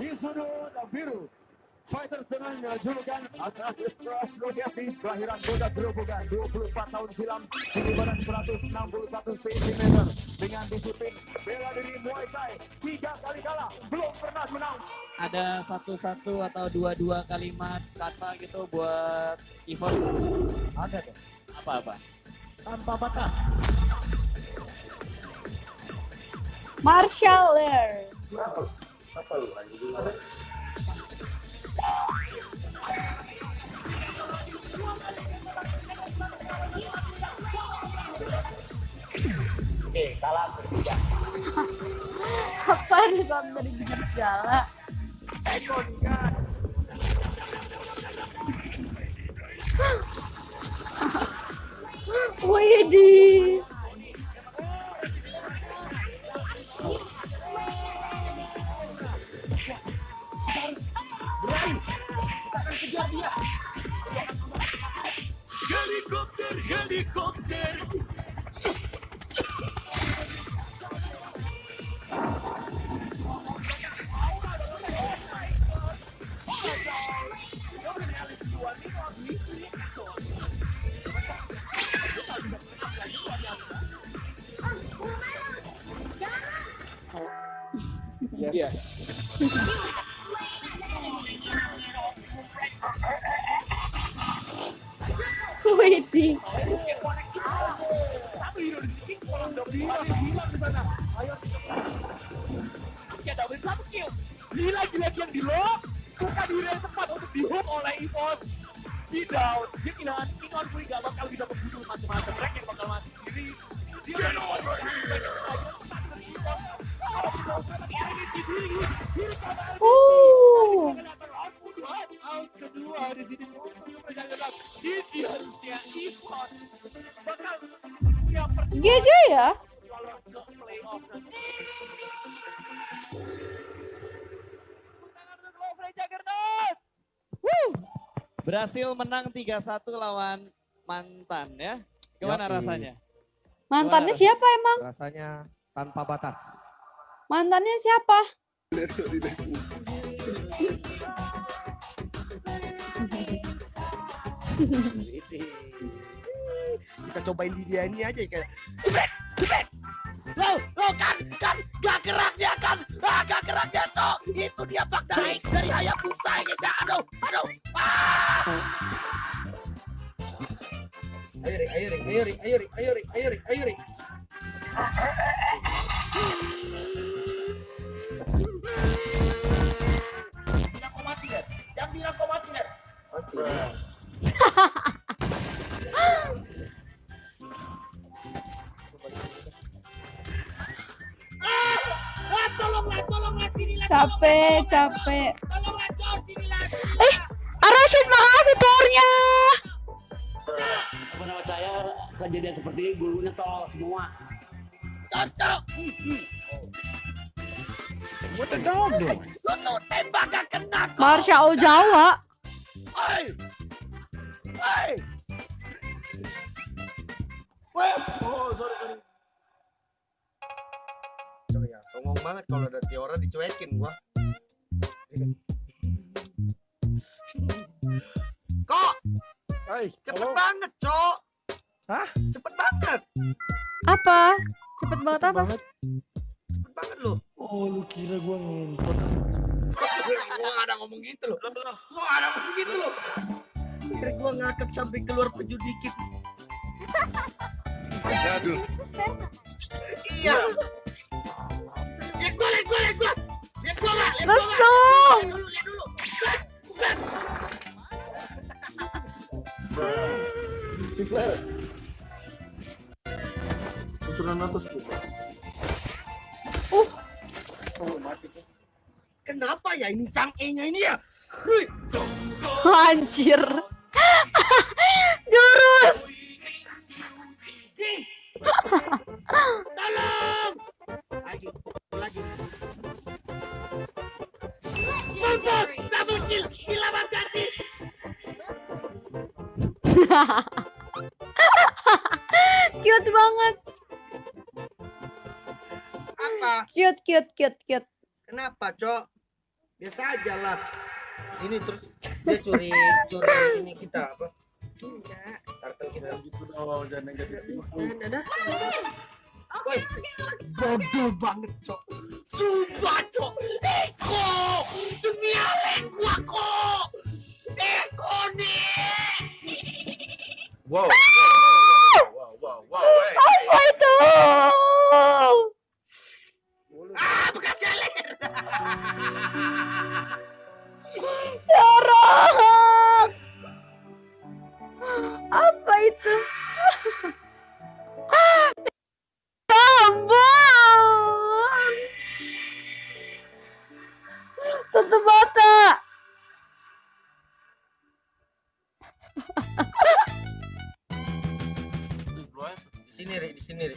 di sudut biru Fighters dengan julukan Atlas Rodiasi kelahiran Boda Gerobogan 24 tahun silam tinggi badan 161 cm dengan disiplin bela diri Muay Thai tiga kali kalah belum pernah menang. Ada satu-satu atau dua-dua kalimat kata gitu buat Ivon ada tuh apa-apa? Tanpa batas. Marshall Lair apa lu Oke, salam bertiga. Apa nih salam dari bibir segala? Widih. Helicopter, helicopter. yes. yes. Gila gila yang di lock. Bukan diri yang tepat untuk di hook oleh Ivon di down. Dia kehilangan Ingon Puri gak bakal bisa membunuh macam-macam. Mereka yang bakal mati sendiri. Dia Get over here. Uh. out kedua di sini di harusnya Ivon bakal yang pertama GG ya? Berhasil menang 3-1 lawan mantan ya gimana Yoi. rasanya Mantannya Gimana? siapa emang? Rasanya tanpa batas. Mantannya siapa? kita cobain di dia ini aja kayak jebret jebret lo lo kan kan gak gerak dia kan itu dia bak dari dari Hayabusa ya guys ya aduh aduh ah ayo ring ayo ring ayo ring ayo ring ayo ring ayo ring ayo ring Bilang kau mati Ner. Jangan bilang kau mati Ner. ah Capek, capek. Eh, Arasid makasih. Apa nama saya kejadian seperti ini gurunya tolol semua. cocok What the dog doing? lo tuh tembak gak kena kok Marshall Jawa. Hei! Wah! Oh, sorry, sorry. Ya, songong banget kalau ada Tiora dicuekin gua. Kok, Hai, cepet banget, Cok. Hah? Cepet banget. Apa? Cepet banget apa? Cepet banget lu. Oh, lu kira gua ngentot. gua gak ada ngomong gitu loh. Gua gak ada ngomong gitu loh. Biar gua ngakak sampai keluar peju dikit. Aduh. Iya. Set. Si Flair. Turunan atas. Uh. Kenapa ya ini Chang E-nya ini ya? Hui. Anjir. Sih. Cute banget. Apa? Cute, cute, cute, cute. Kenapa, Cok? Biasa aja lah. Sini terus dia curi curi ini kita apa? Enggak. Kartel kita. Gitu dong, jangan negatif. Bisa, dadah. Woi, bodoh banget, Cok. Sumpah, Cok. Eko, lengua ko! Whoa. Sini, Ri, di sini, Ri.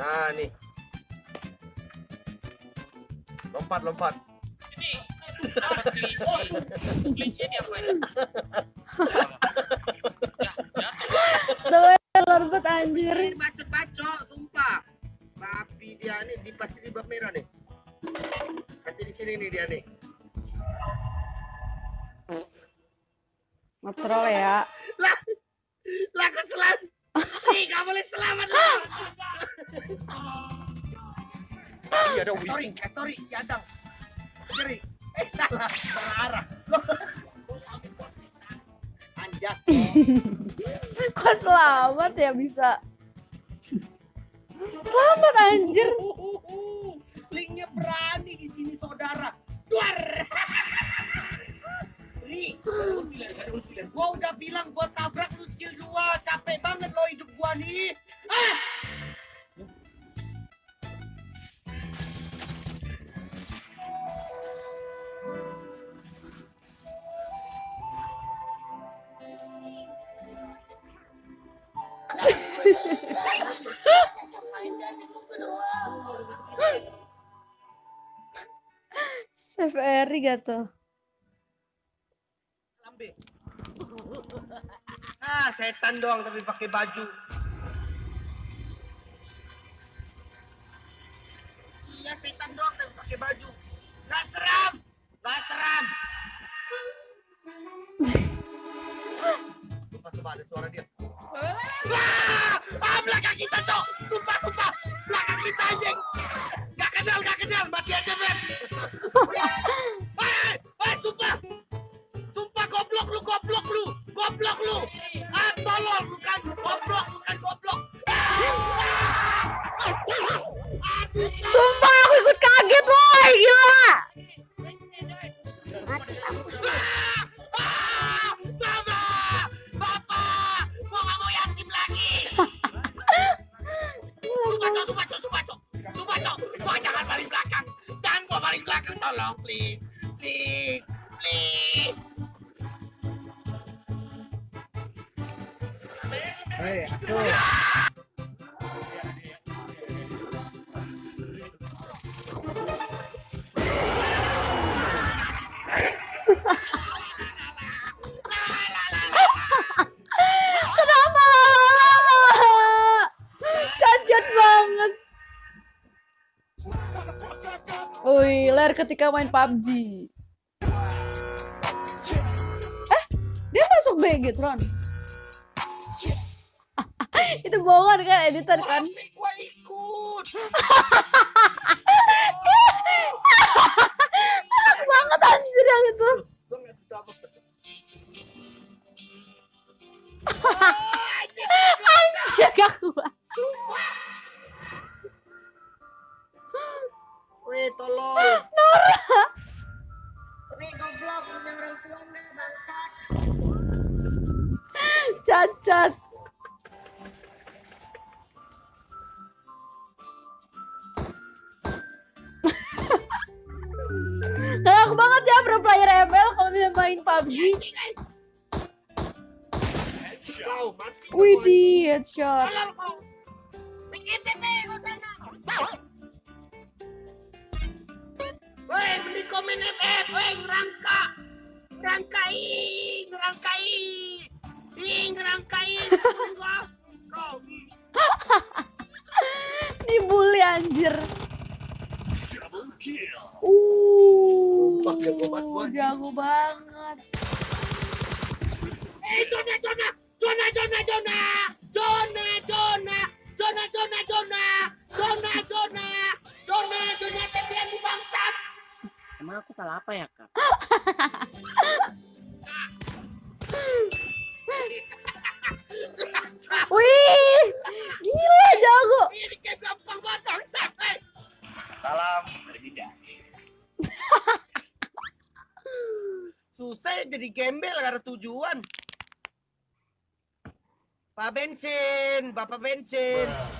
Nah, nih. Lompat, lompat. Tuh, lorbot anjir. Ini bacot-bacot, sumpah. Babi dia nih, di pasti di bab merah nih. Pasti di sini nih dia nih. Iya ada story, eh, story si Adang. Jadi, eh salah, salah arah. Loh. Anjas. Kok selamat ya bisa? Selamat anjir. Uhuhu. Linknya berani di sini saudara. Duar. Nih, gua udah bilang Tuh? Lambe. Ah, setan doang tapi pakai baju. Please, ketika main PUBG. Eh, dia masuk BG, Tron. Itu bohongan kan, editor kan? Gua ikut. Cacat. Galak banget ya pro player ML kalau bisa main PUBG. Kau, Widih, headshot. Woi, beli komen FF, woi ngerangka. Ngerangkai, ngerangkai. Ih, ngerangkai. Gua. Kau. Dibully anjir. Uh, jago banget gua. jago banget. Eh, Jona, Jona, Jona, Jona, Jona, Jona, Jona, Jona, Jona, Jona, Jona, Jona, Jona, Jona, tetian di bangsat. Emang aku salah apa ya kak? Wih, gila jago. Salam berbeda. Susah ya jadi gembel karena tujuan. Pak Bensin, Bapak Bensin. Bro.